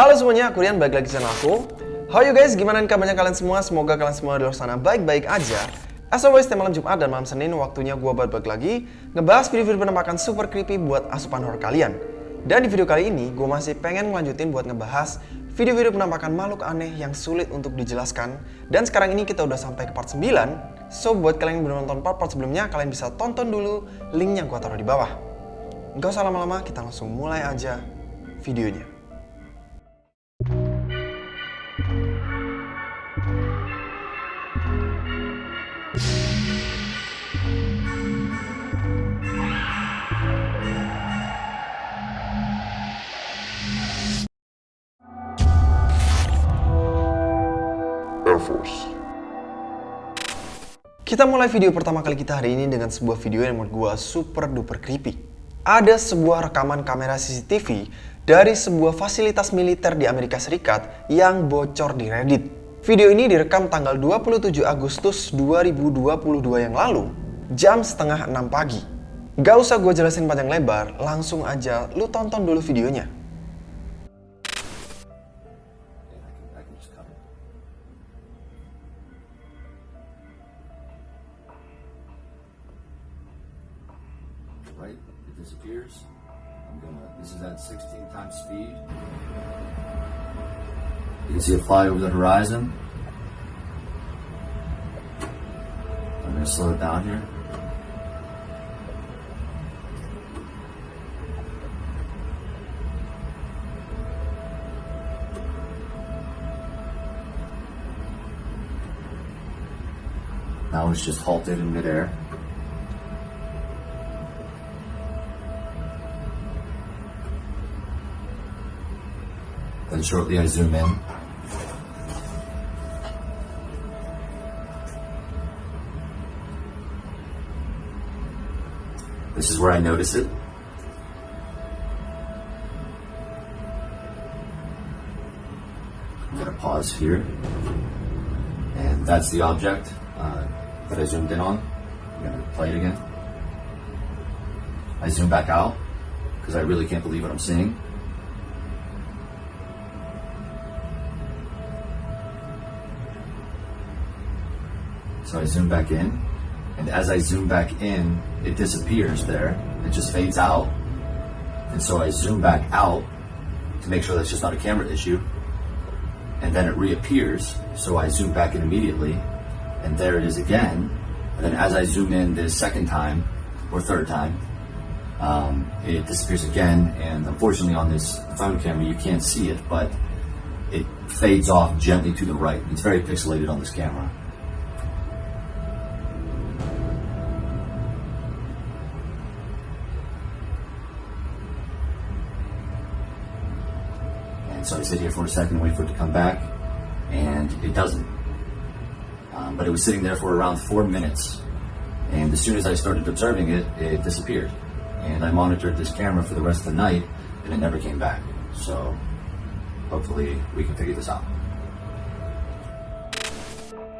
Halo semuanya, aku Rian, balik lagi channel aku. How you guys, gimana kabarnya kalian semua? Semoga kalian semua di luar sana baik-baik aja. As always, setiap malam Jumat dan malam Senin, waktunya gue balik lagi ngebahas video-video penampakan super creepy buat asupan horror kalian. Dan di video kali ini, gue masih pengen ngelanjutin buat ngebahas video-video penampakan makhluk aneh yang sulit untuk dijelaskan. Dan sekarang ini kita udah sampai ke part 9. So, buat kalian yang belum nonton part-part sebelumnya, kalian bisa tonton dulu linknya gue taruh di bawah. Gak usah lama-lama, kita langsung mulai aja videonya. Kita mulai video pertama kali kita hari ini dengan sebuah video yang menurut gue super duper creepy. Ada sebuah rekaman kamera CCTV dari sebuah fasilitas militer di Amerika Serikat yang bocor di Reddit. Video ini direkam tanggal 27 Agustus 2022 yang lalu, jam setengah 6 pagi. Gak usah gue jelasin panjang lebar, langsung aja lu tonton dulu videonya. Right, it disappears. I'm gonna, this is at 16 times speed. You can see it fly over the horizon. I'm gonna slow it down here. Now it's just halted in midair. Then shortly I zoom in. This is where I notice it. I'm gonna pause here. And that's the object uh, that I zoomed in on. I'm gonna play it again. I zoom back out because I really can't believe what I'm seeing. So I zoom back in, and as I zoom back in, it disappears there. It just fades out. And so I zoom back out to make sure that's just not a camera issue. And then it reappears, so I zoom back in immediately, and there it is again. And then as I zoom in this second time, or third time, um, it disappears again. And unfortunately, on this phone camera, you can't see it, but it fades off gently to the right. It's very pixelated on this camera. Sit here for a second, wait for it to come back, and it doesn't. Um, but it was sitting there for around four minutes, and as soon as I started observing it, it disappeared. And I monitored this camera for the rest of the night, and it never came back. So hopefully we can figure this out.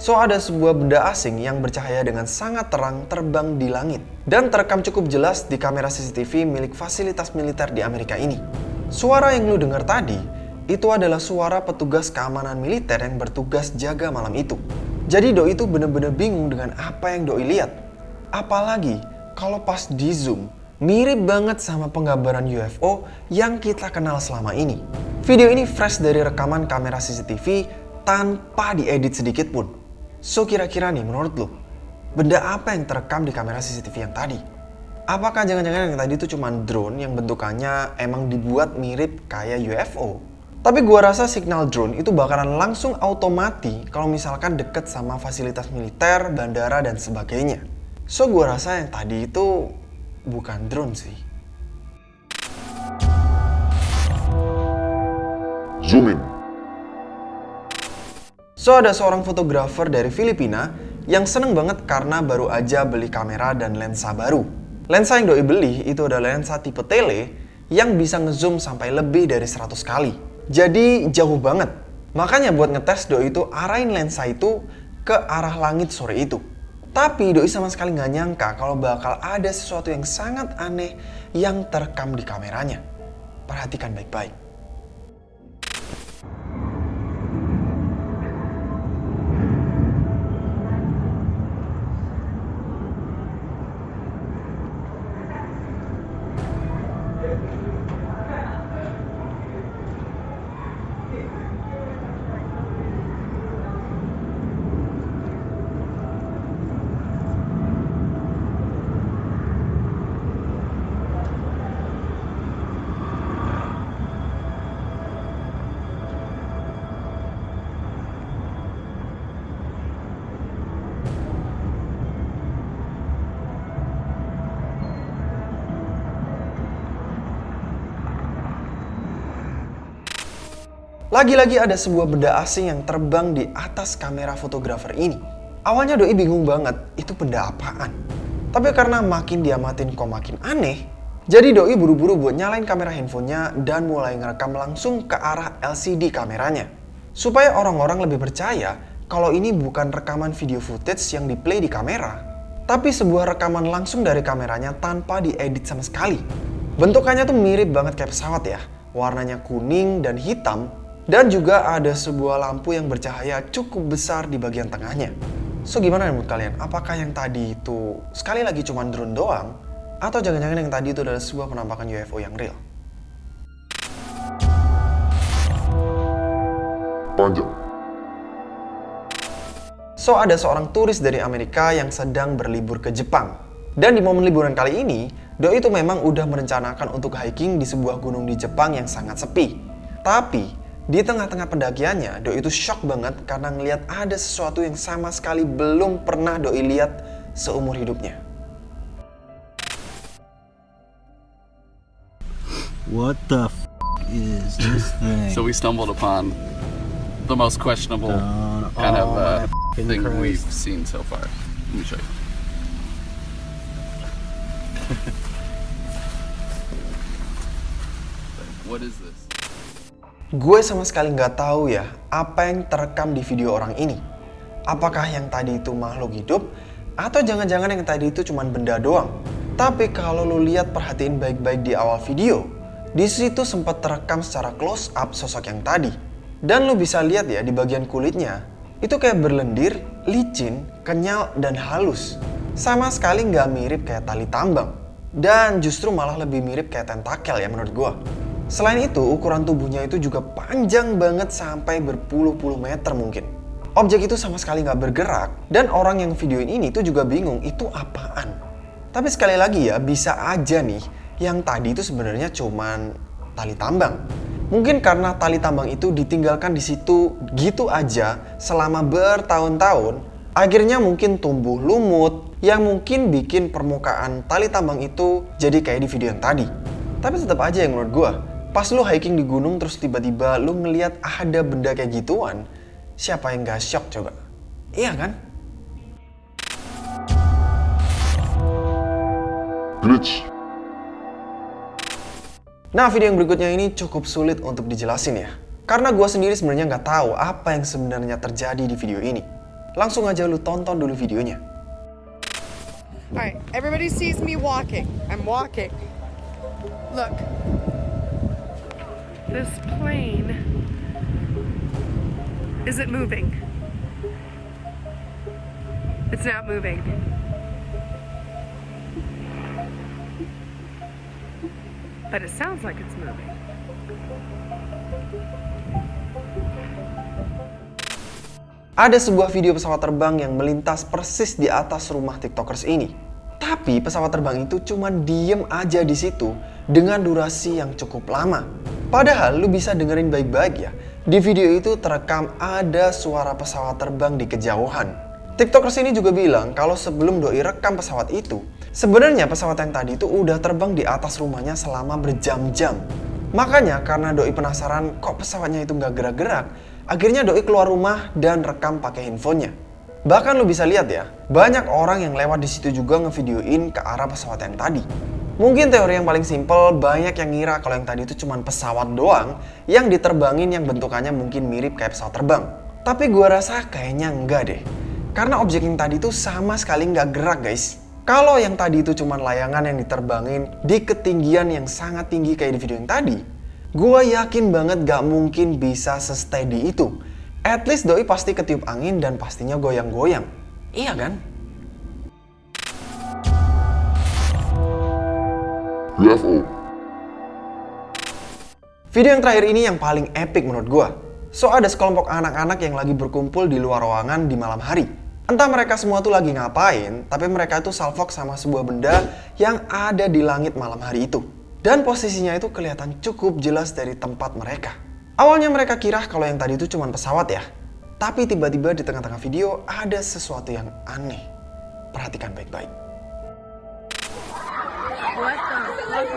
So ada sebuah benda asing yang bercahaya dengan sangat terang terbang di langit dan terekam cukup jelas di kamera CCTV milik fasilitas militer di Amerika ini. Suara yang lu dengar tadi itu adalah suara petugas keamanan militer yang bertugas jaga malam itu. Jadi Doi itu bener-bener bingung dengan apa yang Doi lihat. Apalagi kalau pas di zoom mirip banget sama penggambaran UFO yang kita kenal selama ini. Video ini fresh dari rekaman kamera CCTV tanpa diedit sedikit pun. So kira-kira nih menurut lo, benda apa yang terekam di kamera CCTV yang tadi? Apakah jangan-jangan yang tadi itu cuma drone yang bentukannya emang dibuat mirip kayak UFO? Tapi gua rasa signal drone itu bakalan langsung automati kalau misalkan deket sama fasilitas militer, bandara, dan sebagainya. So gua rasa yang tadi itu bukan drone sih. Zoom in. So ada seorang fotografer dari Filipina yang seneng banget karena baru aja beli kamera dan lensa baru. Lensa yang doi beli itu adalah lensa tipe tele yang bisa ngezoom sampai lebih dari 100 kali. Jadi jauh banget. Makanya buat ngetes doi itu arahin lensa itu ke arah langit sore itu. Tapi Doi sama sekali nggak nyangka kalau bakal ada sesuatu yang sangat aneh yang terekam di kameranya. Perhatikan baik-baik. it. Lagi-lagi ada sebuah benda asing yang terbang di atas kamera fotografer ini. Awalnya Doi bingung banget, itu benda apaan? Tapi karena makin diamatin kok makin aneh, jadi Doi buru-buru buat nyalain kamera handphonenya dan mulai ngerekam langsung ke arah LCD kameranya. Supaya orang-orang lebih percaya kalau ini bukan rekaman video footage yang di-play di kamera, tapi sebuah rekaman langsung dari kameranya tanpa diedit sama sekali. Bentukannya tuh mirip banget kayak pesawat ya, warnanya kuning dan hitam, dan juga ada sebuah lampu yang bercahaya cukup besar di bagian tengahnya. So gimana menurut kalian? Apakah yang tadi itu sekali lagi cuma drone doang? Atau jangan-jangan yang tadi itu adalah sebuah penampakan UFO yang real? Panjang. So ada seorang turis dari Amerika yang sedang berlibur ke Jepang. Dan di momen liburan kali ini, Doi itu memang udah merencanakan untuk hiking di sebuah gunung di Jepang yang sangat sepi. Tapi di tengah-tengah pendakiannya, Doi itu shock banget karena ngelihat ada sesuatu yang sama sekali belum pernah Doi lihat seumur hidupnya. What the f is this thing? So we stumbled upon the most questionable Down kind of uh, thing Christ. we've seen so far. Let me show you. what is this? Gue sama sekali nggak tahu ya apa yang terekam di video orang ini. Apakah yang tadi itu makhluk hidup atau jangan-jangan yang tadi itu cuma benda doang. Tapi kalau lu lihat perhatiin baik-baik di awal video, di situ sempat terekam secara close up sosok yang tadi. Dan lu bisa lihat ya di bagian kulitnya, itu kayak berlendir, licin, kenyal, dan halus. Sama sekali nggak mirip kayak tali tambang. Dan justru malah lebih mirip kayak tentakel ya menurut gua. Selain itu, ukuran tubuhnya itu juga panjang banget sampai berpuluh-puluh meter mungkin. Objek itu sama sekali nggak bergerak, dan orang yang videoin ini tuh juga bingung itu apaan. Tapi sekali lagi ya, bisa aja nih, yang tadi itu sebenarnya cuman tali tambang. Mungkin karena tali tambang itu ditinggalkan di situ gitu aja selama bertahun-tahun, akhirnya mungkin tumbuh lumut yang mungkin bikin permukaan tali tambang itu jadi kayak di video yang tadi. Tapi tetap aja yang menurut gua, pas lu hiking di gunung terus tiba-tiba lu ngeliat ada benda kayak gituan, siapa yang gak shock coba? Iya kan? Glitch. Nah, video yang berikutnya ini cukup sulit untuk dijelasin ya. Karena gue sendiri sebenarnya nggak tahu apa yang sebenarnya terjadi di video ini. Langsung aja lu tonton dulu videonya. Alright, everybody sees me walking. I'm walking. Look. This plane. Is it moving? It's not moving. But it sounds like it's moving. Ada sebuah video pesawat terbang yang melintas persis di atas rumah tiktokers ini. Tapi pesawat terbang itu cuma diem aja di situ dengan durasi yang cukup lama. Padahal lu bisa dengerin baik-baik ya. Di video itu terekam ada suara pesawat terbang di kejauhan. Tiktokers ini juga bilang kalau sebelum doi rekam pesawat itu, sebenarnya pesawat yang tadi itu udah terbang di atas rumahnya selama berjam-jam. Makanya karena doi penasaran kok pesawatnya itu nggak gerak-gerak, akhirnya doi keluar rumah dan rekam pakai handphonenya. Bahkan lu bisa lihat ya, banyak orang yang lewat di situ juga ngevideoin ke arah pesawat yang tadi. Mungkin teori yang paling simpel, banyak yang ngira kalau yang tadi itu cuma pesawat doang yang diterbangin yang bentukannya mungkin mirip kayak pesawat terbang. Tapi gua rasa kayaknya enggak deh. Karena objek yang tadi itu sama sekali nggak gerak guys. Kalau yang tadi itu cuma layangan yang diterbangin di ketinggian yang sangat tinggi kayak di video yang tadi, gua yakin banget gak mungkin bisa se-steady itu. At least doi pasti ketiup angin dan pastinya goyang-goyang. Iya kan? UFO. Video yang terakhir ini yang paling epic menurut gua. So ada sekelompok anak-anak yang lagi berkumpul di luar ruangan di malam hari. Entah mereka semua tuh lagi ngapain, tapi mereka itu salvok sama sebuah benda yang ada di langit malam hari itu. Dan posisinya itu kelihatan cukup jelas dari tempat mereka. Awalnya mereka kira kalau yang tadi itu cuma pesawat ya. Tapi tiba-tiba di tengah-tengah video ada sesuatu yang aneh. Perhatikan baik-baik. What Benda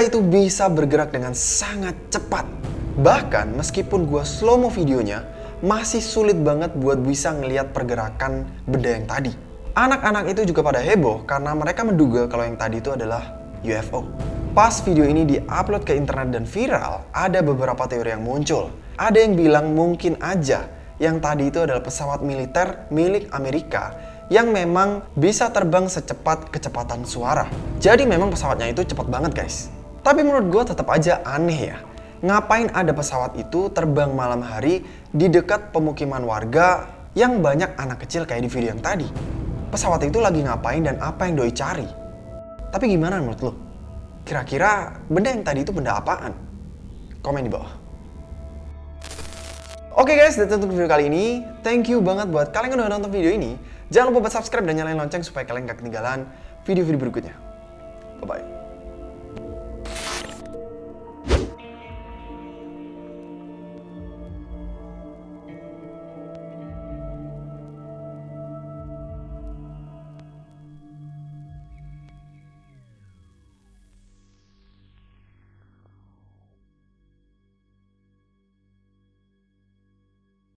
itu bisa bergerak dengan sangat cepat. Bahkan meskipun gua slow-mo videonya, masih sulit banget buat bisa ngelihat pergerakan benda yang tadi. Anak-anak itu juga pada heboh karena mereka menduga kalau yang tadi itu adalah UFO. Pas video ini diupload ke internet dan viral, ada beberapa teori yang muncul. Ada yang bilang mungkin aja yang tadi itu adalah pesawat militer milik Amerika yang memang bisa terbang secepat kecepatan suara. Jadi memang pesawatnya itu cepat banget guys. Tapi menurut gue tetap aja aneh ya. Ngapain ada pesawat itu terbang malam hari di dekat pemukiman warga yang banyak anak kecil kayak di video yang tadi? Pesawat itu lagi ngapain dan apa yang doi cari? Tapi gimana menurut lo? Kira-kira benda yang tadi itu benda apaan? Komen di bawah. Oke guys, that's untuk video kali ini. Thank you banget buat kalian yang udah nonton video ini. Jangan lupa buat subscribe dan nyalain lonceng supaya kalian gak ketinggalan video-video berikutnya.